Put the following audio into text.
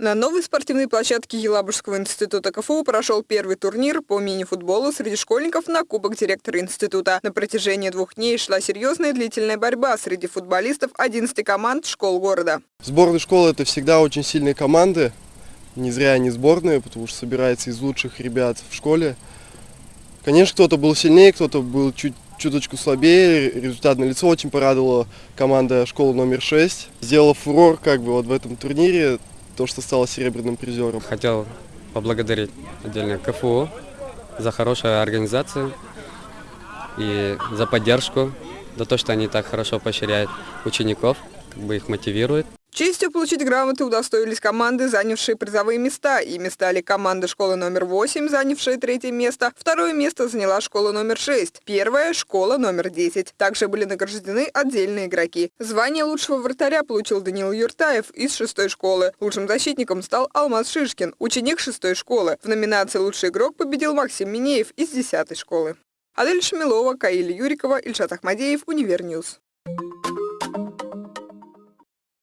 На новой спортивной площадке Елабужского института КФУ прошел первый турнир по мини-футболу среди школьников на Кубок директора института. На протяжении двух дней шла серьезная длительная борьба среди футболистов 11 команд школ города. Сборная школы – это всегда очень сильные команды. Не зря они сборные, потому что собирается из лучших ребят в школе. Конечно, кто-то был сильнее, кто-то был чуть чуточку слабее. Результат на лицо очень порадовала команда школы номер 6. Сделала фурор как бы вот в этом турнире то, что стала серебряным призером. Хотел поблагодарить отдельно КФУ за хорошую организацию и за поддержку, за то, что они так хорошо поощряют учеников, как бы их мотивируют. Честью получить грамоты удостоились команды, занявшие призовые места. Ими стали команда школы номер 8, занявшая третье место. Второе место заняла школа номер 6. Первая – школа номер 10. Также были награждены отдельные игроки. Звание лучшего вратаря получил Данил Юртаев из шестой школы. Лучшим защитником стал Алмаз Шишкин, ученик шестой школы. В номинации «Лучший игрок» победил Максим Минеев из десятой школы. Адель Шамилова, Каиля Юрикова, Ильшат Ахмадеев, UniverNews.